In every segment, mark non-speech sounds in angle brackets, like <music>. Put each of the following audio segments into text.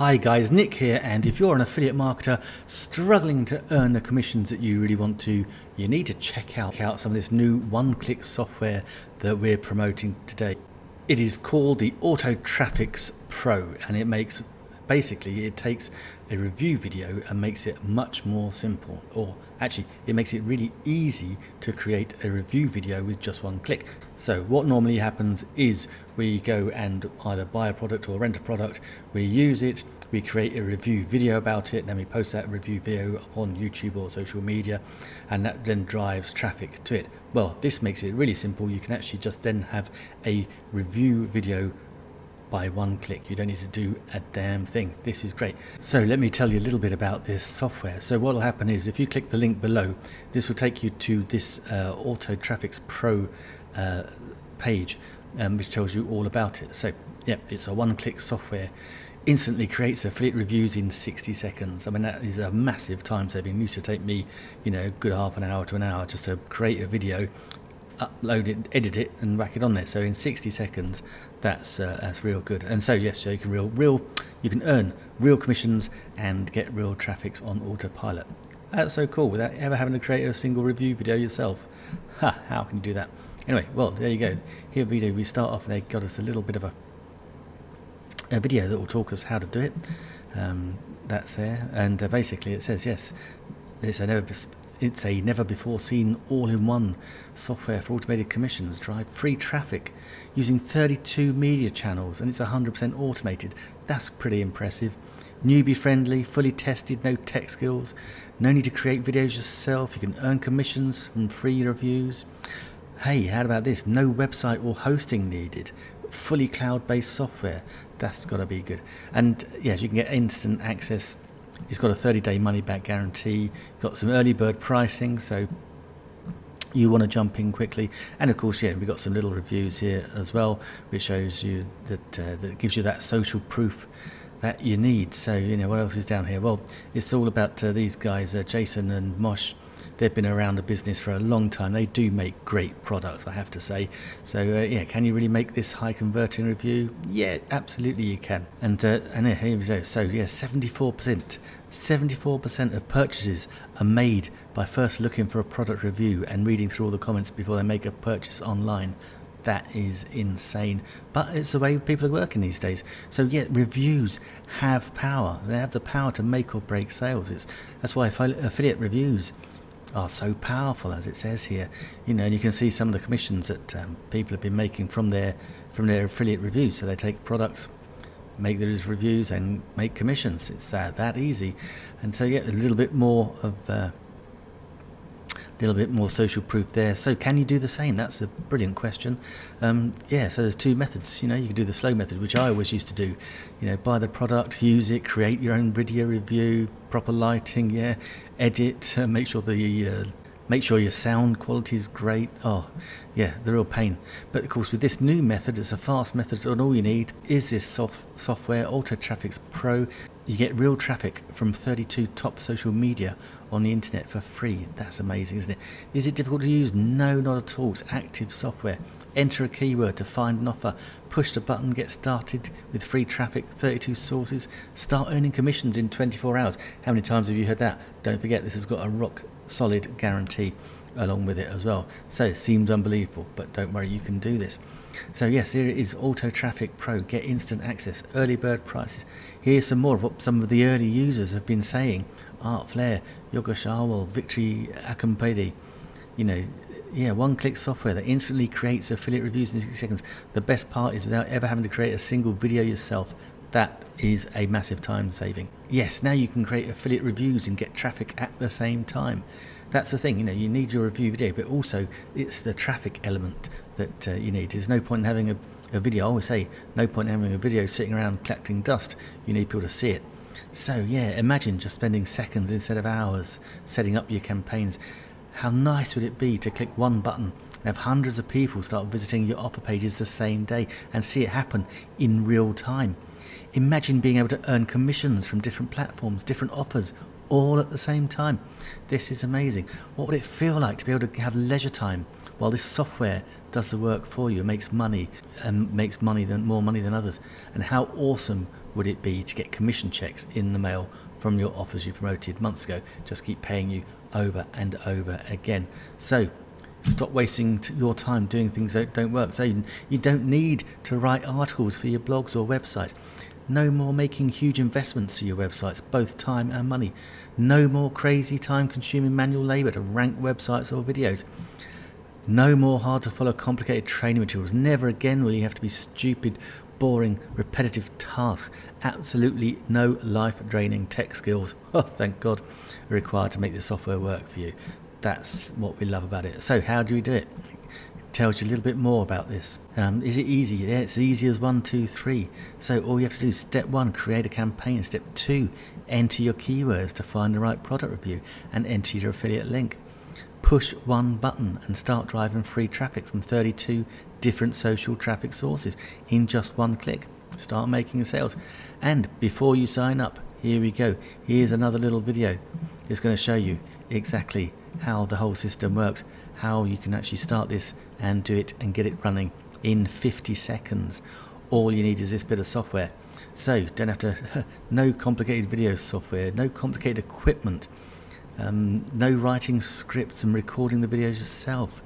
Hi guys, Nick here and if you're an affiliate marketer struggling to earn the commissions that you really want to, you need to check out, out some of this new one-click software that we're promoting today. It is called the Autotrafix Pro and it makes basically it takes a review video and makes it much more simple. Or actually it makes it really easy to create a review video with just one click. So what normally happens is we go and either buy a product or rent a product we use it we create a review video about it then we post that review video on YouTube or social media and that then drives traffic to it. Well this makes it really simple. You can actually just then have a review video by one click. You don't need to do a damn thing. This is great. So let me tell you a little bit about this software. So what will happen is if you click the link below, this will take you to this uh, Traffic's Pro uh, page, um, which tells you all about it. So yep, it's a one-click software. Instantly creates affiliate reviews in 60 seconds. I mean, that is a massive time saving. It used to take me, you know, a good half an hour to an hour just to create a video upload it, edit it, and whack it on there. So in 60 seconds, that's uh, that's real good. And so yes, so you can real real you can earn real commissions and get real traffics on autopilot. That's so cool without ever having to create a single review video yourself. Ha! How can you do that? Anyway, well there you go. Here we do. We start off. They got us a little bit of a a video that will talk us how to do it. Um, that's there, and uh, basically it says yes. It's an it's a never before seen all-in-one software for automated commissions, drive free traffic using 32 media channels and it's 100% automated. That's pretty impressive. Newbie friendly, fully tested, no tech skills, no need to create videos yourself, you can earn commissions from free reviews. Hey, how about this? No website or hosting needed. Fully cloud-based software. That's got to be good. And yes, you can get instant access He's got a 30 day money back guarantee, got some early bird pricing, so you want to jump in quickly. And of course, yeah, we've got some little reviews here as well, which shows you that, uh, that gives you that social proof that you need. So, you know, what else is down here? Well, it's all about uh, these guys, uh, Jason and Mosh they've been around the business for a long time. They do make great products, I have to say. So uh, yeah, can you really make this high converting review? Yeah, absolutely you can. And uh, and here we go. So yeah, 74%. 74% of purchases are made by first looking for a product review and reading through all the comments before they make a purchase online. That is insane. But it's the way people are working these days. So yeah, reviews have power. They have the power to make or break sales. It's that's why affiliate reviews are so powerful, as it says here. You know, and you can see some of the commissions that um, people have been making from their from their affiliate reviews. So they take products, make those reviews, and make commissions. It's uh, that easy. And so yeah, a little bit more of uh, little bit more social proof there. So can you do the same? That's a brilliant question. Um, yeah, so there's two methods. You know, you can do the slow method, which I always used to do. You know, buy the product, use it, create your own video review, proper lighting, yeah, edit, uh, make sure the uh, make sure your sound quality is great. Oh, yeah, the real pain. But of course, with this new method, it's a fast method, and all you need is this soft software, Auto Traffics Pro. You get real traffic from 32 top social media on the internet for free. That's amazing, isn't it? Is it difficult to use? No, not at all. It's active software. Enter a keyword to find an offer. Push the button, get started with free traffic, 32 sources. Start earning commissions in 24 hours. How many times have you heard that? Don't forget, this has got a rock solid guarantee along with it as well. So it seems unbelievable, but don't worry, you can do this. So yes, here it is Auto Traffic Pro. Get instant access, early bird prices. Here's some more of what some of the early users have been saying. Art Flair, Yogesh Agarwal, Victory Akampedi. You know, yeah, one-click software that instantly creates affiliate reviews in 60 seconds. The best part is without ever having to create a single video yourself. That is a massive time saving. Yes, now you can create affiliate reviews and get traffic at the same time. That's the thing, you know, you need your review video, but also it's the traffic element that uh, you need. There's no point in having a, a video, I always say, no point in having a video sitting around collecting dust. You need people to see it. So yeah, imagine just spending seconds instead of hours setting up your campaigns. How nice would it be to click one button and have hundreds of people start visiting your offer pages the same day and see it happen in real time. Imagine being able to earn commissions from different platforms, different offers, all at the same time. This is amazing. What would it feel like to be able to have leisure time while this software does the work for you, makes money, and makes money than more money than others. And how awesome would it be to get commission checks in the mail from your offers you promoted months ago? Just keep paying you over and over again. So stop wasting your time doing things that don't work. So you don't need to write articles for your blogs or websites. No more making huge investments to your websites, both time and money. No more crazy time consuming manual labor to rank websites or videos. No more hard to follow complicated training materials. Never again will you have to be stupid, boring, repetitive tasks. Absolutely no life draining tech skills, <laughs> oh thank God, required to make the software work for you. That's what we love about it. So, how do we do it? tells you a little bit more about this. Um, is it easy? Yeah, it's as easy as one, two, three. So all you have to do is step one, create a campaign. Step two, enter your keywords to find the right product review and enter your affiliate link. Push one button and start driving free traffic from 32 different social traffic sources in just one click. Start making sales. And before you sign up, here we go. Here's another little video. It's going to show you exactly how the whole system works how you can actually start this and do it and get it running in 50 seconds. All you need is this bit of software. So don't have to, <laughs> no complicated video software, no complicated equipment, um, no writing scripts and recording the videos yourself.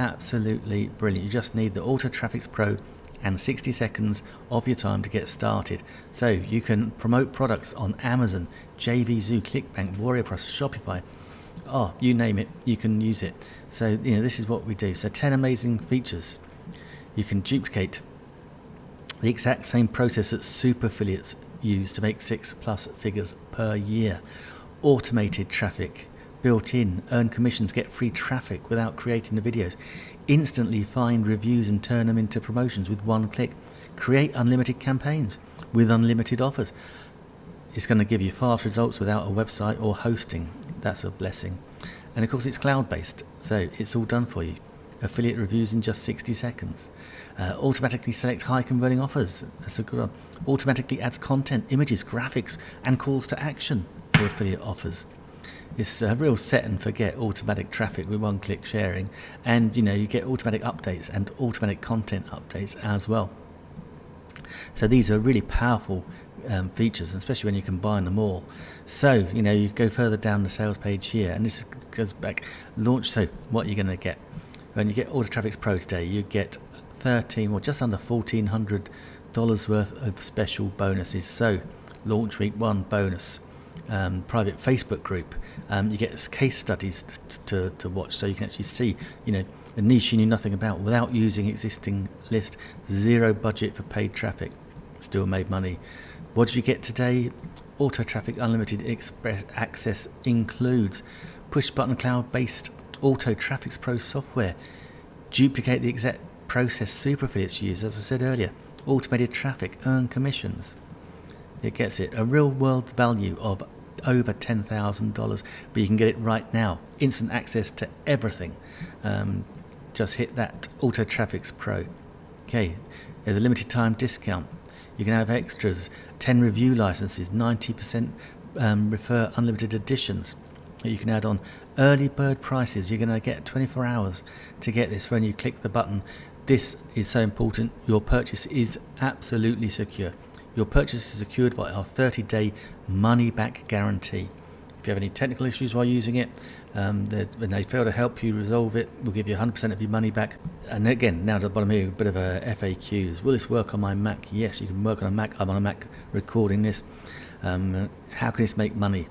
Absolutely brilliant. You just need the Auto Traffics Pro and 60 seconds of your time to get started. So you can promote products on Amazon, JVZoo, ClickBank, Warrior Plus, Shopify, oh, you name it, you can use it. So, you know, this is what we do. So 10 amazing features. You can duplicate the exact same process that super affiliates use to make six plus figures per year. Automated traffic, built in, earn commissions, get free traffic without creating the videos. Instantly find reviews and turn them into promotions with one click. Create unlimited campaigns with unlimited offers. It's going to give you fast results without a website or hosting. That's a blessing. And of course, it's cloud based, so it's all done for you. Affiliate reviews in just 60 seconds. Uh, automatically select high converting offers. That's a good one. Automatically adds content, images, graphics, and calls to action for affiliate offers. It's a real set and forget automatic traffic with one click sharing, and you know you get automatic updates and automatic content updates as well. So these are really powerful um, features, especially when you combine them all. So, you know, you go further down the sales page here, and this goes back launch. So, what you're going to get when you get Auto Traffics Pro today, you get 13 or just under $1,400 worth of special bonuses. So, launch week one bonus, um, private Facebook group. Um, you get case studies to, to watch, so you can actually see, you know, a niche you knew nothing about without using existing list. Zero budget for paid traffic. Still made money. What did you get today? Auto Traffic Unlimited Express Access includes push button cloud based Auto Traffics Pro software. Duplicate the exact process super affiliates use, as I said earlier. Automated traffic, earn commissions. It gets it. A real world value of over $10,000, but you can get it right now. Instant access to everything. Um, just hit that Auto Traffics Pro. Okay, there's a limited time discount. You can have extras, 10 review licenses, 90% um, refer unlimited editions. You can add on early bird prices. You're going to get 24 hours to get this when you click the button. This is so important. Your purchase is absolutely secure. Your purchase is secured by our 30 day money back guarantee. If you have any technical issues while using it, um, when they fail to help you resolve it, we'll give you 100% of your money back. And again, now to the bottom here, a bit of a FAQs. Will this work on my Mac? Yes, you can work on a Mac. I'm on a Mac recording this. Um, how can this make money?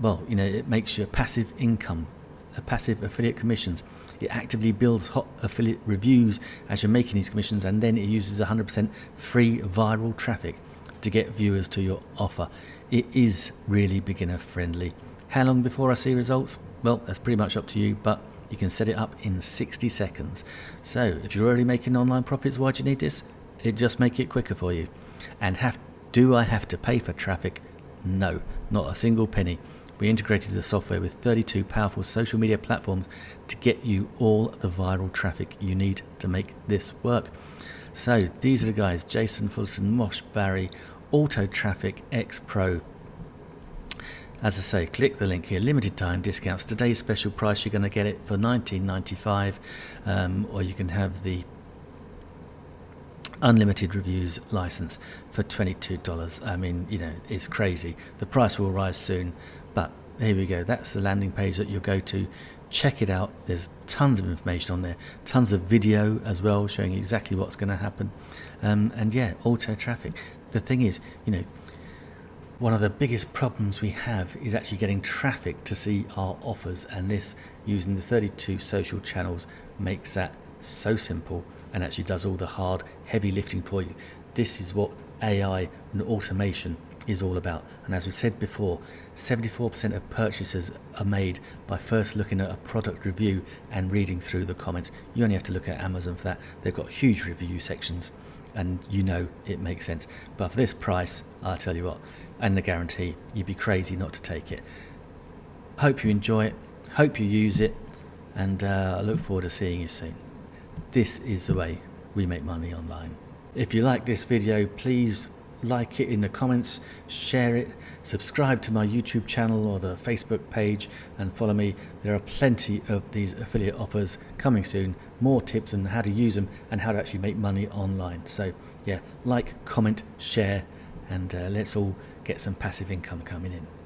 Well, you know, it makes you a passive income, a passive affiliate commissions. It actively builds hot affiliate reviews as you're making these commissions, and then it uses 100% free viral traffic to get viewers to your offer. It is really beginner friendly. How long before I see results? Well, that's pretty much up to you, but you can set it up in 60 seconds. So if you're already making online profits, why do you need this? It just make it quicker for you. And have do I have to pay for traffic? No, not a single penny. We integrated the software with 32 powerful social media platforms to get you all the viral traffic you need to make this work. So these are the guys, Jason Fulton, Mosh Bari, Auto Traffic X Pro. As I say, click the link here. Limited time discounts. Today's special price, you're going to get it for 19.95, um, or you can have the unlimited reviews license for $22. I mean, you know, it's crazy. The price will rise soon, but here we go. That's the landing page that you'll go to. Check it out. There's tons of information on there, tons of video as well, showing exactly what's going to happen. Um, and yeah, auto traffic. The thing is, you know, one of the biggest problems we have is actually getting traffic to see our offers, and this using the 32 social channels makes that so simple and actually does all the hard, heavy lifting for you. This is what AI and automation is all about. And as we said before, 74% of purchases are made by first looking at a product review and reading through the comments. You only have to look at Amazon for that. They've got huge review sections and you know it makes sense. But for this price, I'll tell you what, and the guarantee, you'd be crazy not to take it. Hope you enjoy it, hope you use it, and uh, I look forward to seeing you soon. This is the way we make money online. If you like this video, please like it in the comments, share it, subscribe to my YouTube channel or the Facebook page and follow me. There are plenty of these affiliate offers coming soon, more tips on how to use them and how to actually make money online. So yeah, like, comment, share and uh, let's all get some passive income coming in.